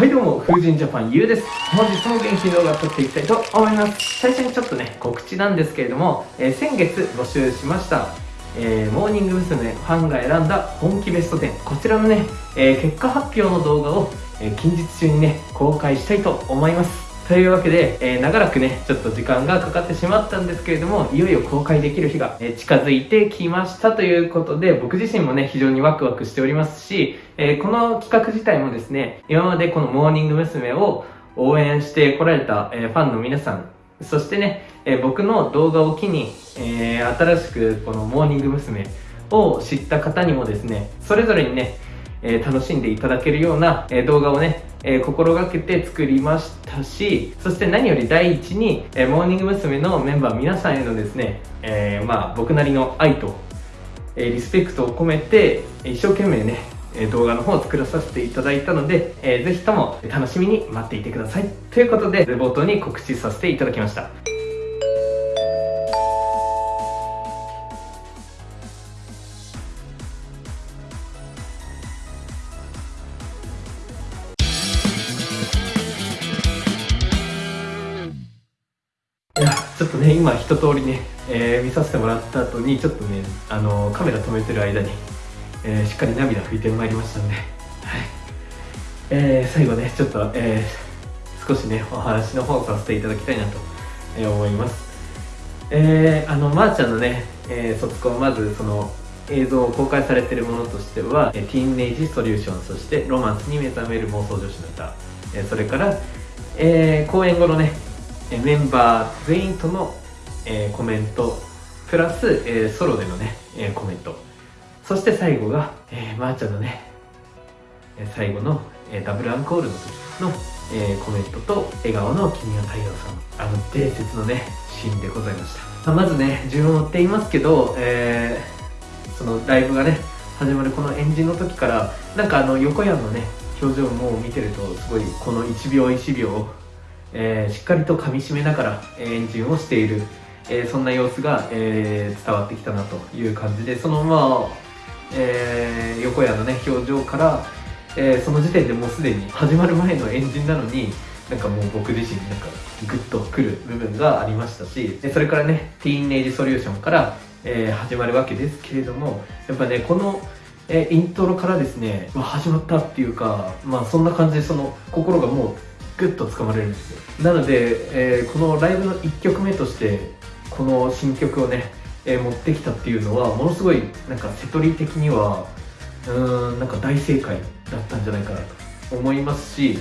はいどうも、風神ジャパンゆうです。本日も元気に動画を撮っていきたいと思います。最初にちょっとね、告知なんですけれども、えー、先月募集しました、えー、モーニング娘。ファンが選んだ本気ベスト10。こちらのね、えー、結果発表の動画を、え近日中にね、公開したいと思います。というわけで、えー、長らくね、ちょっと時間がかかってしまったんですけれども、いよいよ公開できる日が、え近づいてきましたということで、僕自身もね、非常にワクワクしておりますし、えー、この企画自体もですね、今までこのモーニング娘。を応援してこられた、え、ファンの皆さん、そしてね、え僕の動画を機に、え新しくこのモーニング娘。を知った方にもですね、それぞれにね、えー、楽しんでいただけるような、えー、動画をね、えー、心がけて作りましたし、そして何より第一に、えモーニング娘。のメンバー皆さんへのですね、えまあ僕なりの愛と、えリスペクトを込めて、一生懸命ね、動画の方を作らさせていただいたので、えー、ぜひとも楽しみに待っていてください。ということで、冒頭に告知させていただきました。ちょっとね今一通りね、えー、見させてもらった後にちょっとねあのカメラ止めてる間に、えー、しっかり涙拭いてまいりましたんで、はい。えー、最後ねちょっと、えー、少しねお話の方させていただきたいなと、え思います。えー、あのまー、あ、ちゃんのね、えー、卒コンまずその映像を公開されているものとしては、えティーンネイジソリューションそしてロマンスに目覚める妄想女子の歌、えそれから、えー、公演後のねメンバー全員との、え、コメントプラス、え、ソロでのね、え、コメント。そして最後が、えー、まー、ちゃんのね最後の、え、ダブルアンコールの時の、え、コメントと笑顔の君は太陽さん。あの伝説のねシーンでございました。まずね順を追っていますけど、えー、そのライブがね始まるこのエンジンの時からなんかあの横山のね表情も見てるとすごいこの1秒1秒えー、しっかりと噛みしめながらエンジンをしている、えー、そんな様子が、えー、伝わってきたなという感じでそのまあ、えー、横谷のね表情から、えー、その時点でもうすでに始まる前のエンジンなのになんかもう僕自身なんかグッとくる部分がありましたしでそれからねティーンネイジソリューションから、えー、始まるわけですけれどもやっぱねこのえイントロからですね、まあ、始まったっていうか、まあ、そんな感じでその心がもうグッと掴まれるんですよ。なので、えー、このライブの1曲目としてこの新曲をね、えー、持ってきたっていうのはものすごいなんか瀬戸り的にはうーんなんか大正解だったんじゃないかなと思いますし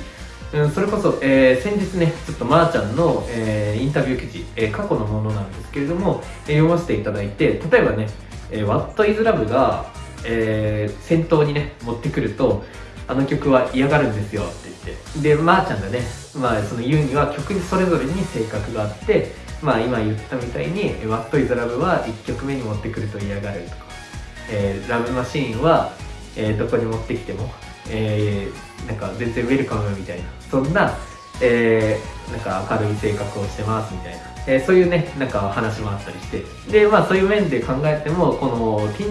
うん、それこそ、えー、先日ね、ちょっとまーちゃんの、えー、インタビュー記事、えー、過去のものなんですけれども、え読ませていただいて、例えばね、え What is Love が、え先頭にね、持ってくると、あの曲は嫌がるんですよって言って。でまー、あ、ちゃんがね、まあ、その言うには曲にそれぞれに性格があってまあ今言ったみたいに「What is Love」は1曲目に持ってくると嫌がるとか「えー、ラブマシーンは」えー、どこに持ってきても、えー、なんか全然ウェルカムみたいな。そんな、えー、なんか明るい性格をしてますみたいな、えー、そういうねなんか話もあったりして。でまあそういう面で考えてもこの「ティ」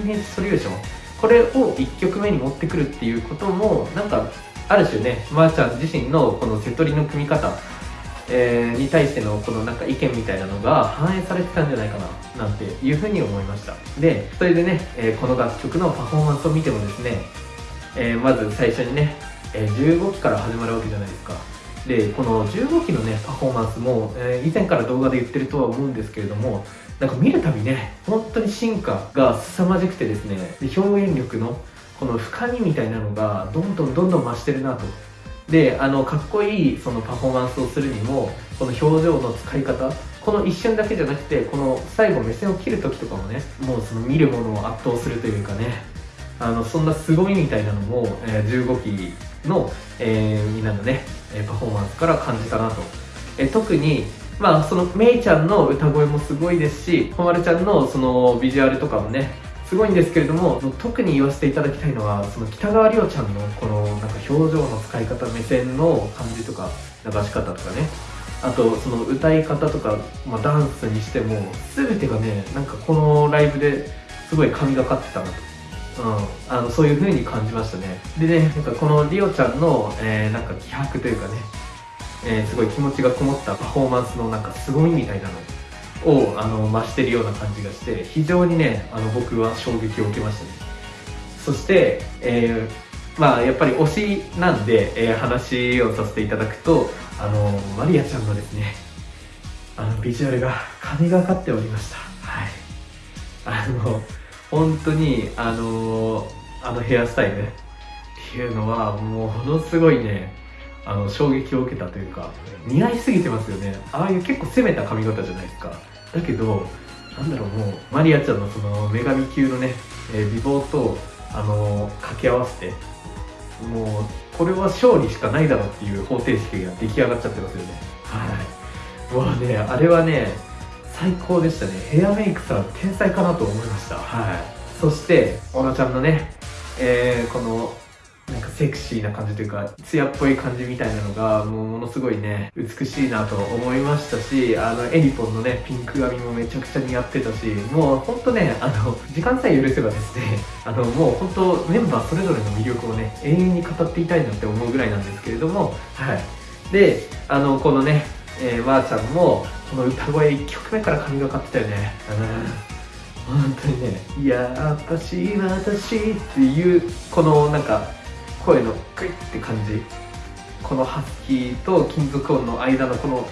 これを1曲目に持ってくるっていうこともなんかある種ねまー、あ、ちゃん自身のこの瀬戸りの組み方、えー、に対してのこのなんか意見みたいなのが反映されてたんじゃないかななんていうふうに思いました。でそれでね、えー、この楽曲のパフォーマンスを見てもですね、えー、まず最初にね、え15期から始まるわけじゃないですか。でこの15期のねパフォーマンスも、え以前から動画で言ってるとは思うんですけれどもなんか見るたびね本当に進化が凄まじくてですね表現力のこの深みみたいなのがどんどんどんどん増してるなと。であのかっこいいそのパフォーマンスをするにもこの表情の使い方この一瞬だけじゃなくてこの最後目線を切る時とかもねもうその見るものを圧倒するというかねあのそんな凄みみたいなのも、えー、15期の、えー、みんなのねパフォーマンスから感じたなと、えー、特にまあそのめいちゃんの歌声もすごいですしほまるちゃんのそのビジュアルとかもねすごいんですけれども特に言わせていただきたいのはその北川りおちゃんのこのなんか表情の使い方目線の感じとか流し方とかね。あとその歌い方とか、まあ、ダンスにしても全てがねなんかこのライブですごい神がかってたなと。うん、あのそういう風に感じましたね。でねなんかこのリオちゃんの、えー、なんか気迫というかね、えー、すごい気持ちがこもったパフォーマンスのなんか凄みみたいなのをあの増してるような感じがして非常にねあの僕は衝撃を受けましたね。そして、えー、まあやっぱり推しなんで、えー、話をさせていただくとあのマリアちゃんのですねあのビジュアルが神がかっておりました。はい。あの本当にあのあのヘアスタイルっていうのはもうものすごいねあの衝撃を受けたというか似合いすぎてますよね。ああいう結構攻めた髪型じゃないですか。だけどなんだろうもうマリアちゃんのその女神級のね、えー、美貌とあの掛け合わせてもうこれは勝利しかないだろうっていう方程式が出来上がっちゃってますよね。はい。もうねあれはね最高でしたね。ヘアメイクさん天才かなと思いました。はい。そして小野ちゃんのね、えー、このなんかセクシーな感じというか艶っぽい感じみたいなのがもうものすごいね美しいなと思いましたしあのエリポンのねピンク髪もめちゃくちゃ似合ってたしもうほんとねあの時間さえ許せばですねあのもう本当メンバーそれぞれの魅力をね永遠に語っていたいなって思うぐらいなんですけれどもはい。であのこのね、えー、まーちゃんもこの歌声1曲目から神がかってたよね。うん本当にね「やっぱし私」っていうこのなんか声のグイって感じ。このハスキーと金属音の間のこの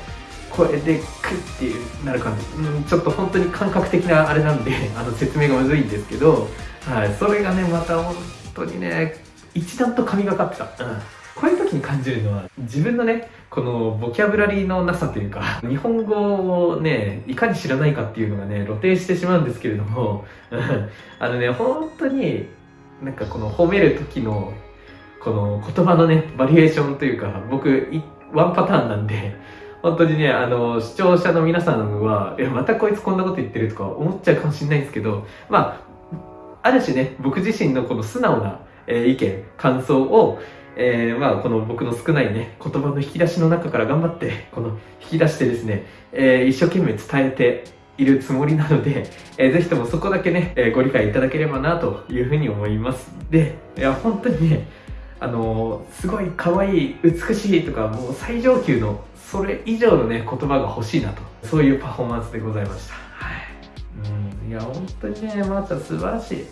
声でクイってなる感じ、うん、ちょっと本当に感覚的なあれなんで あの説明がむずいんですけど、はい、それがねまた本当にね一段と神がかってた、うん。こういう時に感じるのは自分のねこのボキャブラリーのなさというか 日本語をねいかに知らないかっていうのがね露呈してしまうんですけれども あのね本当になんかこの褒める時のこの言葉のねバリエーションというか僕ワンパターンなんで 本当にねあの視聴者の皆さんは「いやまたこいつこんなこと言ってる」とか思っちゃうかもしれないんですけどまあある種ね僕自身のこの素直な、えー、意見感想をえー、まあ、この僕の少ないね、言葉の引き出しの中から頑張って、この引き出してですね、えー、一生懸命伝えているつもりなので、えー、ぜひともそこだけね、えー、ご理解いただければなというふうに思います。で、いや、本当にね、あの、すごい可愛い、美しいとか、もう最上級の、それ以上のね、言葉が欲しいなと、そういうパフォーマンスでございました。はい。うん、いや、本当にね、まー、ちゃん素晴らしい。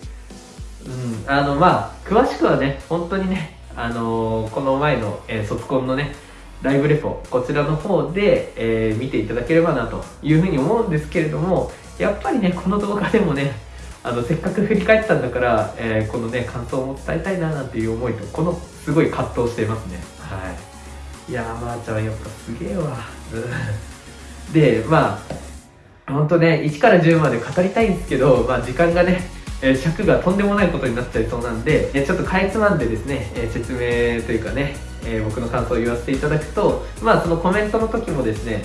うん、あの、まあ、詳しくはね、本当にね、あのー、この前の、えー、卒コンのねライブレポこちらの方で、えー、見ていただければなというふうに思うんですけれどもやっぱりねこの動画でもねあのせっかく振り返ったんだから、えー、このね感想も伝えたいななんていう思いとこのすごい葛藤していますね。はい。いやーまー、あ、ちゃんやっぱすげえわ。でまあほんとね1から10まで語りたいんですけど、まあ、時間がねえ尺がとんでもないことになっちゃいそうなんで、えちょっとかいつまんでですね、え説明というかね、え僕の感想を言わせていただくと、まあそのコメントの時もですね、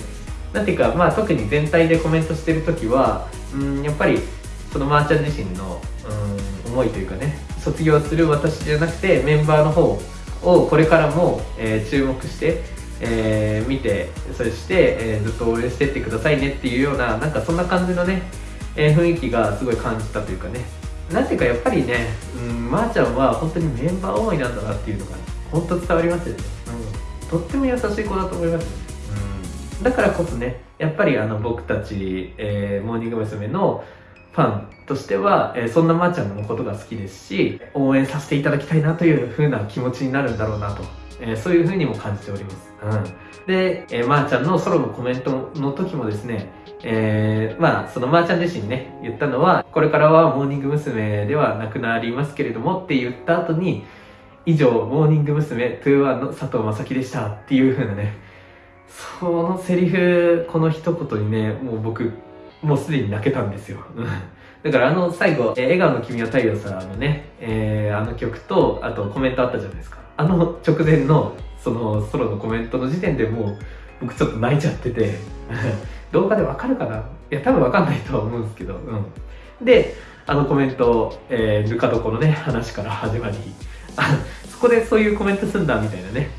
なんていうか、まあ特に全体でコメントしてる時は、うん、やっぱりそのまーちゃん自身の、うん、思いというかね、卒業する私じゃなくてメンバーの方をこれからも、えー、注目して、えー、見て、そして、えー、ずっと応援してってくださいねっていうような、なんかそんな感じのね、えー、雰囲気がすごい感じたというかね、なんていうかやっぱりね、うん、まー、あ、ちゃんは本当にメンバー思いなんだなっていうのが、本当伝わりますよね、うん、とっても優しい子だと思います、ね、うん、だからこそねやっぱりあの僕たち、えー、モーニング娘。のファンとしては、え、そんなまーちゃんのことが好きですし応援させていただきたいなという風な気持ちになるんだろうなと、え、そういう風にも感じております、うん、で、え、まーちゃんのソロのコメントの時もですねえー、まあ、そのまーちゃん自身ね、言ったのは、これからはモーニング娘。ではなくなりますけれどもって言った後に、以上、モーニング娘。21の佐藤正樹でしたっていう風なね、そのセリフ、この一言にね、もう僕、もうすでに泣けたんですよ。だからあの最後、えー、笑顔の君は太陽さんのね、えー、あの曲と、あとコメントあったじゃないですか。あの直前の、そのソロのコメントの時点でもう、僕ちょっと泣いちゃってて 動画でわかるかな？いや、多分わかんないとは思うんですけど、うん。で、あのコメント、えー、ぬか床のね、話から始まり、そこでそういうコメントすんだ、みたいなね、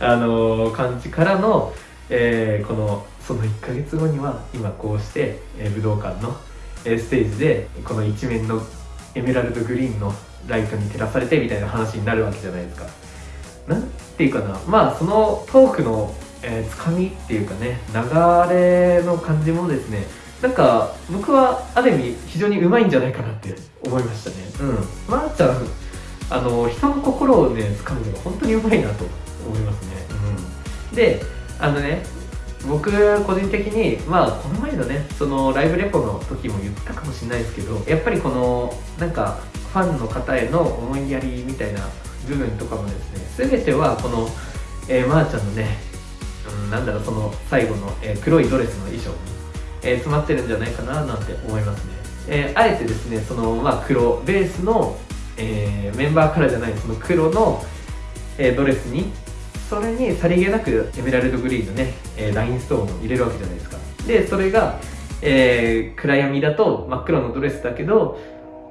あのー、感じからの、えー、この、その1ヶ月後には、今こうして、え、武道館の、え、ステージで、この一面のエメラルドグリーンのライトに照らされてみたいな話になるわけじゃないですか。なんていうかな。まあそのトークの、えー、つかみっていうかね流れの感じもですねなんか僕はある意味非常にうまいんじゃないかなって思いましたね。うん。まー、あ、ちゃんあの人の心をね掴むのが本当にうまいなと思いますね。うん。であのね僕個人的にまあこの前のねそのライブレポの時も言ったかもしれないですけどやっぱりこのなんかファンの方への思いやりみたいな部分とかもですね全てはこの、えー、まー、ちゃんのね、うん、なんだろうその最後の、えー、黒いドレスの衣装に、えー、詰まってるんじゃないかななんて思いますね、えあえてですねその、まあ、黒ベースの、えメンバーカラーじゃないその黒の、えドレスにそれにさりげなくエメラルドグリーンのね、えラインストーンを入れるわけじゃないですか。でそれが、えー、暗闇だと真っ黒のドレスだけど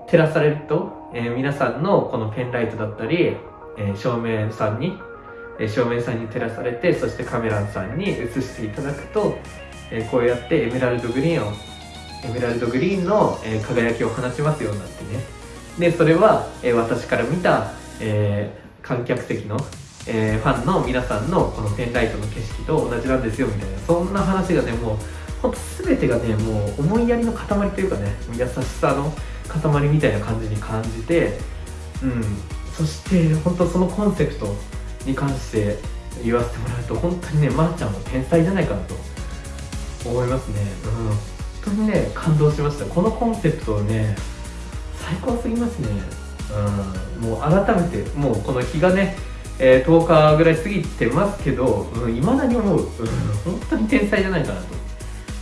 照らされると、えー、皆さんのこのペンライトだったり、えー、照明さんに、えー、照明さんに照らされてそしてカメラさんに映していただくと、えー、こうやってエメラルドグリーンをエメラルドグリーンの、えー、輝きを放ちますようになってね。でそれは、えー、私から見た、えー、観客席のえー、ファンの皆さんのこのペンライトの景色と同じなんですよみたいなそんな話がねもうほんと全てがねもう思いやりの塊というかね優しさの塊みたいな感じに感じてうん。そして本当そのコンセプトに関して言わせてもらうと本当にねまー、あ、ちゃんも天才じゃないかなと思いますね。うん。本当にね感動しました。このコンセプトね最高すぎますね。うん。もう改めてもうこの日がねえー、10日ぐらい過ぎてますけどいま、うん、だに思う、うん、本当に天才じゃないかなと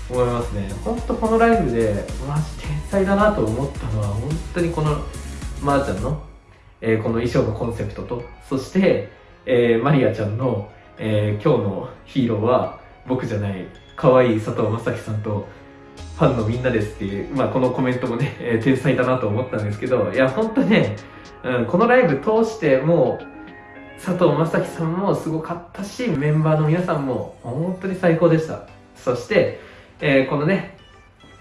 思いますね。本当このライブでマジ天才だなと思ったのは本当にこのまー、ちゃんの、えー、この衣装のコンセプトとそして、えー、マリアちゃんの、え今日のヒーローは僕じゃない可愛い佐藤正樹さんとファンのみんなですっていう、まあ、このコメントもね、え天才だなと思ったんですけどいや本当ね、うん、このライブ通してもう佐藤正樹さんもすごかったしメンバーの皆さんも本当に最高でした。そして、えー、このね、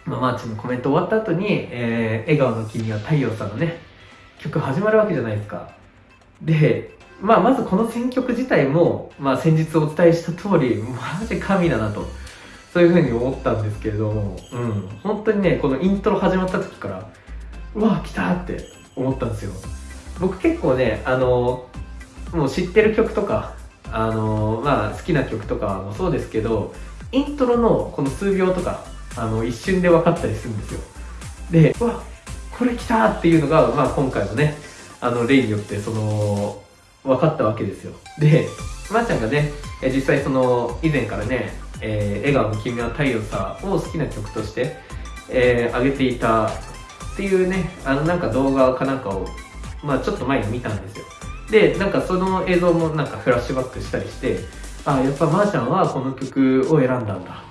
まあ、マーチのコメント終わった後に、えー、笑顔の君は太陽さんのね曲始まるわけじゃないですか。で、まあ、まずこの選曲自体も、まあ、先日お伝えした通りマジ神だなとそういうふうに思ったんですけれども、うん、本当にねこのイントロ始まった時からうわ来たって思ったんですよ。僕結構ねあのもう知ってる曲とかあのまあ好きな曲とかもそうですけどイントロのこの数秒とかあの一瞬で分かったりするんですよ。でうわこれ来たっていうのが、まあ、今回のねあの例によってその分かったわけですよ。でまー、あ、ちゃんがね実際その以前からね「えー、笑顔の君は太陽さ」を好きな曲として、えー、げていたっていうねあのなんか動画かなんかをまあちょっと前に見たんですよ。でなんかその映像もなんかフラッシュバックしたりしてあやっぱまーちゃんはこの曲を選んだんだ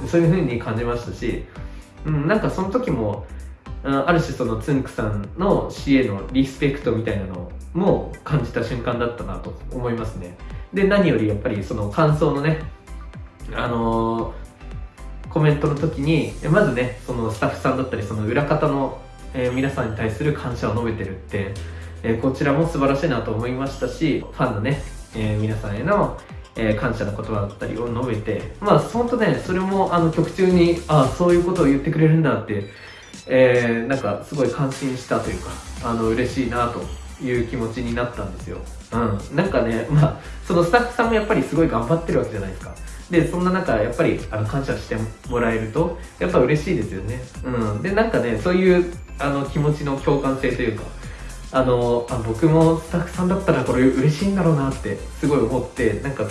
と。そういう風に感じましたし、うん、なんかその時もある種そのつんくさんの詩へのリスペクトみたいなのも感じた瞬間だったなと思いますね。で何よりやっぱりその感想のねあのー、コメントの時にまずねそのスタッフさんだったりその裏方の、皆さんに対する感謝を述べてるってえこちらも素晴らしいなと思いましたしファンのね、え皆さんへの、え感謝の言葉だったりを述べてまあ本当ねそれもあの曲中にあそういうことを言ってくれるんだって、えー、なんかすごい感心したというかあの嬉しいなという気持ちになったんですよ。うん。なんかね、まあ、そのスタッフさんもやっぱりすごい頑張ってるわけじゃないですか。で、そんな中、やっぱりあの感謝してもらえると、やっぱ嬉しいですよね。うん。で、なんかね、そういうあの気持ちの共感性というか、あのあ僕もスタッフさんだったらこれ嬉しいんだろうなってすごい思ってなんか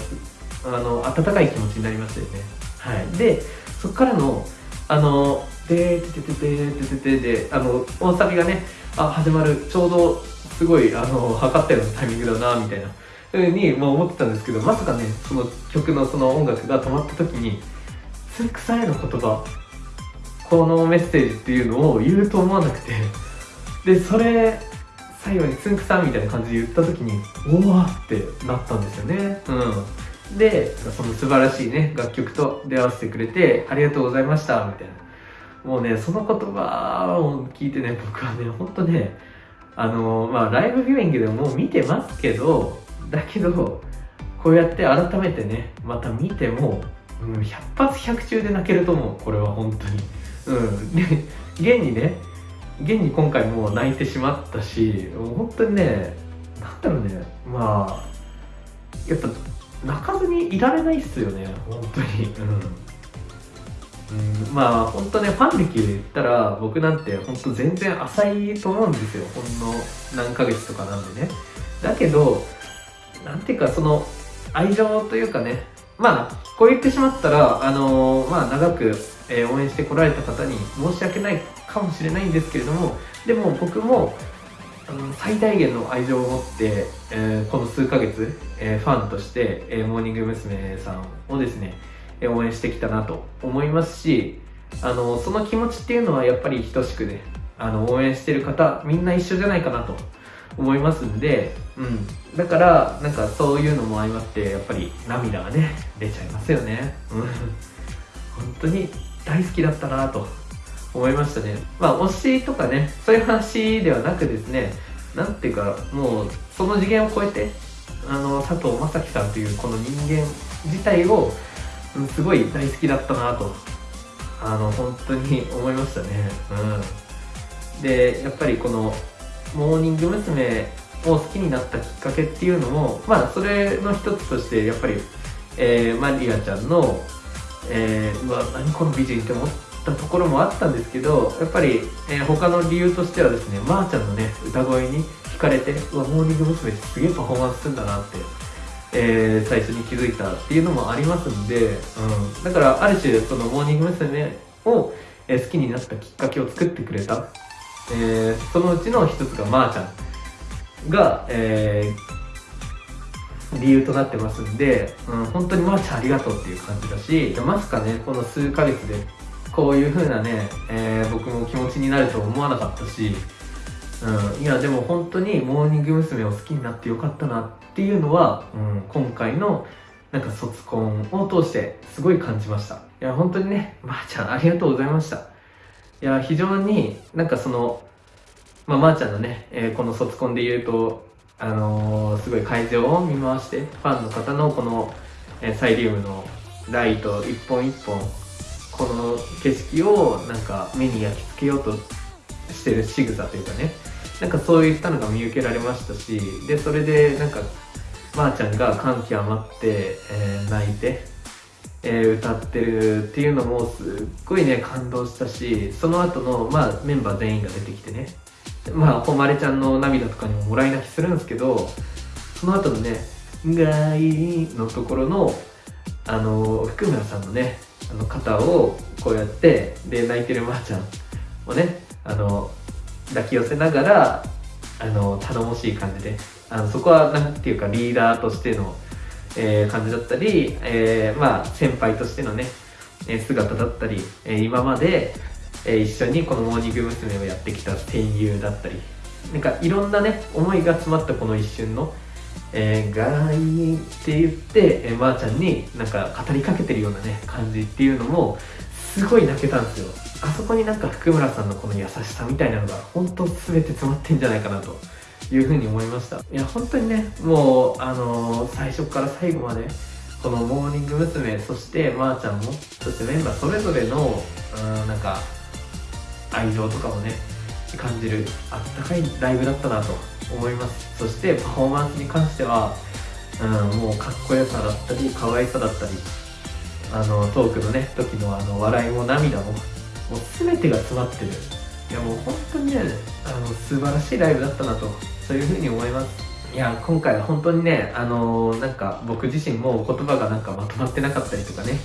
あの温かい気持ちになりましたよね。はい。でそこからのあのでてててててててであの大サビがねあ始まるちょうどすごいあの測ったようなタイミングだなみたいなふうに、まあ、思ってたんですけどまさかねその曲のその音楽が止まった時につくさんへの言葉このメッセージっていうのを言うと思わなくてでそれ最後につんくさんみたいな感じで言った時におわってなったんですよね。うん。でその素晴らしいね楽曲と出会わせてくれてありがとうございましたみたいな。もうねその言葉を聞いてね僕はねほんとねあのまあライブビューイングでも見てますけどだけどこうやって改めてねまた見ても、うん、100発100中で泣けると思うこれは本当に。うん。で現にね現に今回もう泣いてしまったし本当にねなんだろうね。まあやっぱ泣かずにいられないっすよね。本当に。うん、うん、まあ本当ねファン歴で言ったら僕なんて本当全然浅いと思うんですよ。ほんの何ヶ月とかなんでね。だけどなんていうかその愛情というかね。まあこう言ってしまったらあのー、まあ長く、えー、応援してこられた方に申し訳ないかもしれないんですけれどもでも僕もあの最大限の愛情を持って、えー、この数ヶ月、えー、ファンとして、えー、モーニング娘。さんをですね、え応援してきたなと思いますしあのその気持ちっていうのはやっぱり等しくねあの応援してる方みんな一緒じゃないかなと思いますんで、うん、だからなんかそういうのも相まってやっぱり涙がね出ちゃいますよね、うん、本当に大好きだったなと思いましたね。まあ推しとかねそういう話ではなくですねなんていうかもうその次元を超えてあの佐藤正樹さんというこの人間自体を、すごい大好きだったなとあの本当に思いましたね。うん。でやっぱりこのモーニング娘。を好きになったきっかけっていうのもまあそれの一つとしてやっぱり、えー、マリアちゃんの、えー、うわ何この美人って思ったところもあったんですけどやっぱり、えー、他の理由としてはですねまー、あ、ちゃんのね歌声に惹かれてうわモーニング娘。すげえパフォーマンスするんだなってえー、最初に気づいたっていうのもありますんで、うん、だからある種そのモーニング娘。を、えー、好きになったきっかけを作ってくれたえ、そのうちの一つがまーちゃんが、え、理由となってますんで、うん、本当にまーちゃんありがとうっていう感じだしまさかねこの数ヶ月でこういう風なね、えー、僕も気持ちになると思わなかったし、うん、いやでも本当にモーニング娘。を好きになってよかったなっていうのは、うん、今回のなんか卒コンを通してすごい感じましたいや本当にねまー、ちゃんありがとうございましたいや非常になんかそのまあ、まー、ちゃんのね、えー、この卒コンで言うと、あのー、すごい会場を見回して、ファンの方のこの、えー、サイリウムのライト一本一本、この景色をなんか目に焼き付けようとしてる仕草というかね、なんかそういったのが見受けられましたし、で、それでなんか、まー、ちゃんが感極まって、えー、泣いて、えー、歌ってるっていうのもすっごいね感動したしその後のまあメンバー全員が出てきてね。まあ誉ちゃんの涙とかにももらい泣きするんですけどその後のね「がい」のところのあの福村さんのねあの肩をこうやってで泣いてるまーちゃんをねあの抱き寄せながらあの頼もしい感じであのそこは何ていうかリーダーとしてのえー、感じだったり、えー、まあ先輩としてのね、姿だったり、え今まで、え一緒にこのモーニング娘。をやってきた戦友だったりなんかいろんなね思いが詰まったこの一瞬の「えー、ガイ」って言って、えー、まー、ちゃんになんか語りかけてるようなね感じっていうのもすごい泣けたんですよあそこになんか福村さんのこの優しさみたいなのが本当全て詰まってんじゃないかなというふうに思いましたいや本当にねもうあのー、最初から最後までこのモーニング娘。そしてまーちゃんもそしてメンバーそれぞれのうんなんか愛情とかもね感じるあったかいライブだったなと思います。そしてパフォーマンスに関しては、うん、もうかっこよさだったり可愛さだったりあのトークのね時のあの笑いも涙ももう全てが詰まってる。いやもう本当にねあの素晴らしいライブだったなとそういうふうに思います。いや今回は本当にねあのー、なんか僕自身も言葉がなんかまとまってなかったりとかね。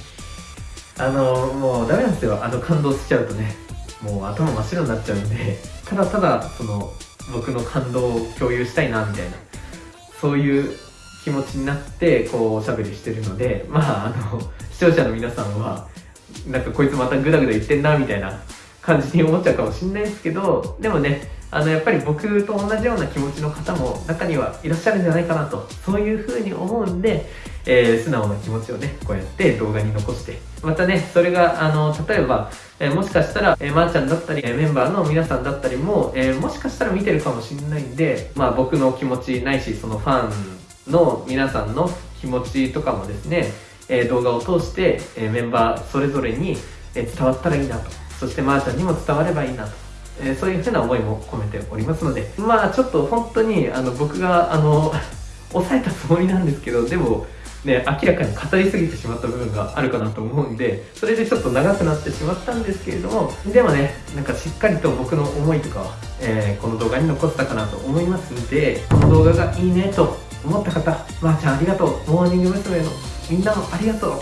あのー、もうダメなんですよ。あの感動しちゃうとねもう頭真っ白になっちゃうんで。ただただその僕の感動を共有したいなみたいな。そういう気持ちになってこうおしゃべりしてるのでまああの 視聴者の皆さんはなんかこいつまたグダグダ言ってんなみたいな感じに思っちゃうかもしんないですけどでもねあのやっぱり僕と同じような気持ちの方も中にはいらっしゃるんじゃないかなとそういうふうに思うんで、えー、素直な気持ちをね、こうやって動画に残して、またね、それが、あの、例えば、えー、もしかしたら、えー、まー、ちゃんだったり、えメンバーの皆さんだったりも、えもしかしたら見てるかもしれないんで、まあ僕の気持ちないし、そのファンの皆さんの気持ちとかもですね、え動画を通して、えメンバーそれぞれに、え伝わったらいいなと。そしてまーちゃんにも伝わればいいなと。えそういうふうな思いも込めておりますので、まあちょっと本当に、あの、僕が、あの、抑えたつもりなんですけど、でも、ね、明らかに語りすぎてしまった部分があるかなと思うんで、それでちょっと長くなってしまったんですけれども、でもね、なんかしっかりと僕の思いとかは、えー、この動画に残せたかなと思いますんで、この動画がいいねと思った方、まー、あ、ちゃんありがとう、モーニング娘。のみんなもありがとう、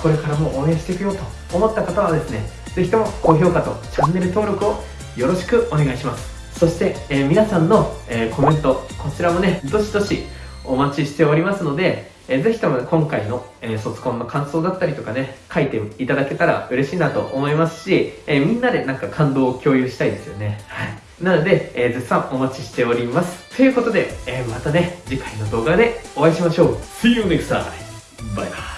これからも応援していくよと思った方はですね、ぜひとも高評価とチャンネル登録をよろしくお願いします。そして、えー、皆さんの、えー、コメント、こちらもね、どしどしお待ちしておりますので、えー、ぜひとも今回の、えー、卒コンの感想だったりとかね、書いていただけたら嬉しいなと思いますし、え、みんなでなんか感動を共有したいですよね。はい。なので、えー、絶賛お待ちしております。ということで、え、またね、次回の動画でお会いしましょう。See you next time! バイバイ。